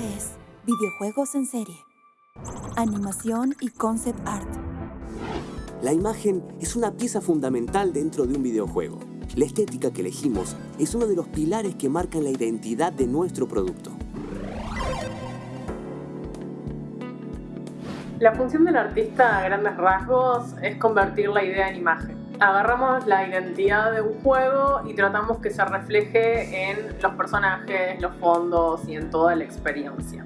es Videojuegos en Serie. Animación y Concept Art. La imagen es una pieza fundamental dentro de un videojuego. La estética que elegimos es uno de los pilares que marcan la identidad de nuestro producto. La función del artista a grandes rasgos es convertir la idea en imagen. Agarramos la identidad de un juego y tratamos que se refleje en los personajes, los fondos y en toda la experiencia.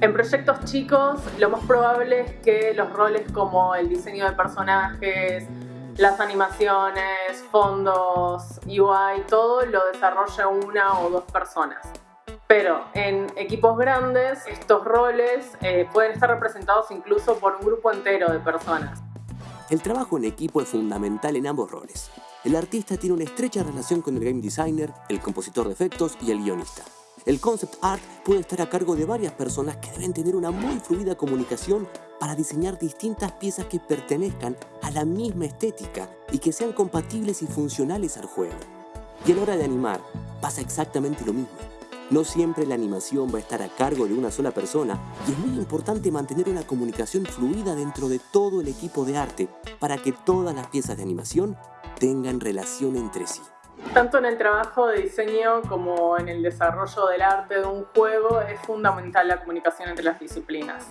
En proyectos chicos, lo más probable es que los roles como el diseño de personajes, las animaciones, fondos, UI, todo lo desarrolle una o dos personas. Pero en equipos grandes, estos roles eh, pueden estar representados incluso por un grupo entero de personas. El trabajo en equipo es fundamental en ambos roles. El artista tiene una estrecha relación con el game designer, el compositor de efectos y el guionista. El concept art puede estar a cargo de varias personas que deben tener una muy fluida comunicación para diseñar distintas piezas que pertenezcan a la misma estética y que sean compatibles y funcionales al juego. Y a la hora de animar, pasa exactamente lo mismo. No siempre la animación va a estar a cargo de una sola persona y es muy importante mantener una comunicación fluida dentro de todo el equipo de arte para que todas las piezas de animación tengan relación entre sí. Tanto en el trabajo de diseño como en el desarrollo del arte de un juego es fundamental la comunicación entre las disciplinas.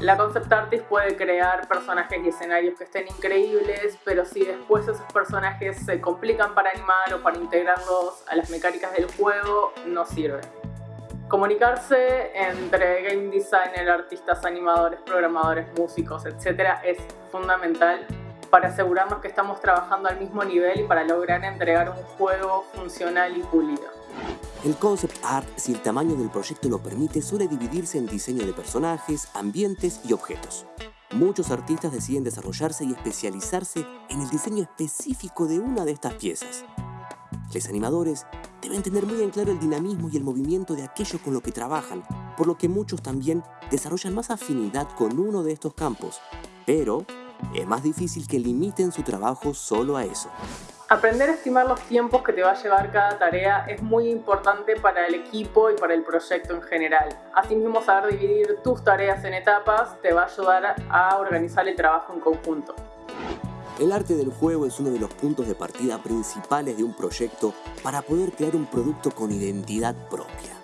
La concept artist puede crear personajes y escenarios que estén increíbles, pero si después esos personajes se complican para animar o para integrarlos a las mecánicas del juego, no sirve. Comunicarse entre game designer, artistas, animadores, programadores, músicos, etc. es fundamental para asegurarnos que estamos trabajando al mismo nivel y para lograr entregar un juego funcional y pulido. El concept art, si el tamaño del proyecto lo permite, suele dividirse en diseño de personajes, ambientes y objetos. Muchos artistas deciden desarrollarse y especializarse en el diseño específico de una de estas piezas. Los animadores deben tener muy en claro el dinamismo y el movimiento de aquello con lo que trabajan, por lo que muchos también desarrollan más afinidad con uno de estos campos, pero es más difícil que limiten su trabajo solo a eso. Aprender a estimar los tiempos que te va a llevar cada tarea es muy importante para el equipo y para el proyecto en general. Asimismo, saber dividir tus tareas en etapas te va a ayudar a organizar el trabajo en conjunto. El arte del juego es uno de los puntos de partida principales de un proyecto para poder crear un producto con identidad propia.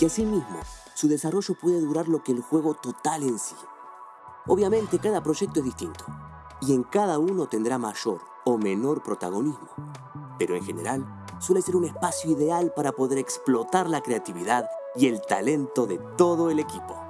Y asimismo, su desarrollo puede durar lo que el juego total en sí. Obviamente cada proyecto es distinto y en cada uno tendrá mayor o menor protagonismo, pero en general suele ser un espacio ideal para poder explotar la creatividad y el talento de todo el equipo.